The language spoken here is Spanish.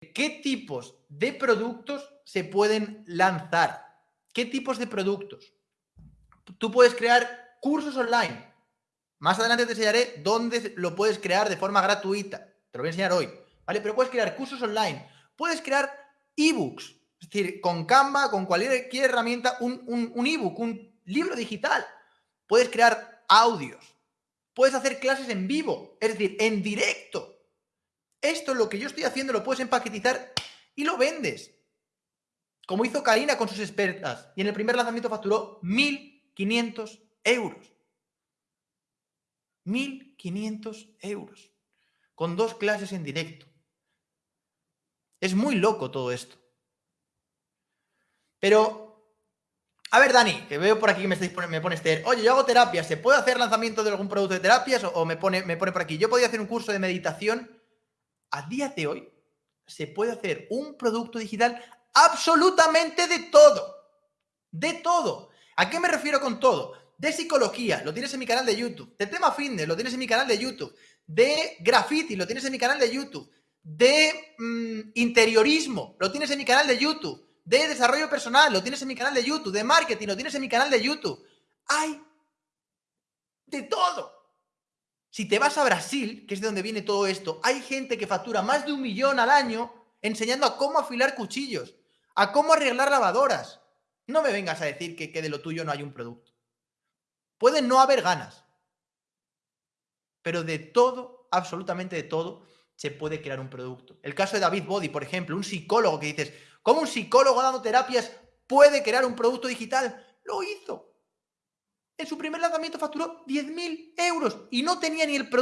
qué tipos de productos se pueden lanzar. ¿Qué tipos de productos? Tú puedes crear cursos online. Más adelante te enseñaré dónde lo puedes crear de forma gratuita. Te lo voy a enseñar hoy. ¿Vale? Pero puedes crear cursos online. Puedes crear ebooks. Es decir, con Canva, con cualquier herramienta, un, ebook, un libro digital. Puedes crear audios. Puedes hacer clases en vivo, es decir, en directo. Esto, lo que yo estoy haciendo, lo puedes empaquetizar y lo vendes. Como hizo Karina con sus expertas. Y en el primer lanzamiento facturó 1.500 euros. 1.500 euros. Con dos clases en directo. Es muy loco todo esto. Pero, a ver, Dani, que veo por aquí que me, estáis, me pones, oye, yo hago terapias, ¿se puede hacer lanzamiento de algún producto de terapias? O, me, pone, me pone por aquí, yo podría hacer un curso de meditación a día de hoy se puede hacer un producto digital absolutamente de todo. De todo. ¿A qué me refiero con todo? De psicología, lo tienes en mi canal de YouTube. De tema fitness, lo tienes en mi canal de YouTube. De graffiti, lo tienes en mi canal de YouTube. De mm, interiorismo, lo tienes en mi canal de YouTube. De desarrollo personal, lo tienes en mi canal de YouTube. De marketing, lo tienes en mi canal de YouTube. Hay de todo. Si te vas a Brasil, que es de donde viene todo esto, hay gente que factura más de un millón al año enseñando a cómo afilar cuchillos, a cómo arreglar lavadoras. No me vengas a decir que, que de lo tuyo no hay un producto. Puede no haber ganas, pero de todo, absolutamente de todo, se puede crear un producto. El caso de David Body, por ejemplo, un psicólogo que dices, ¿cómo un psicólogo dando terapias puede crear un producto digital? Lo hizo en su primer lanzamiento facturó 10.000 euros y no tenía ni el producto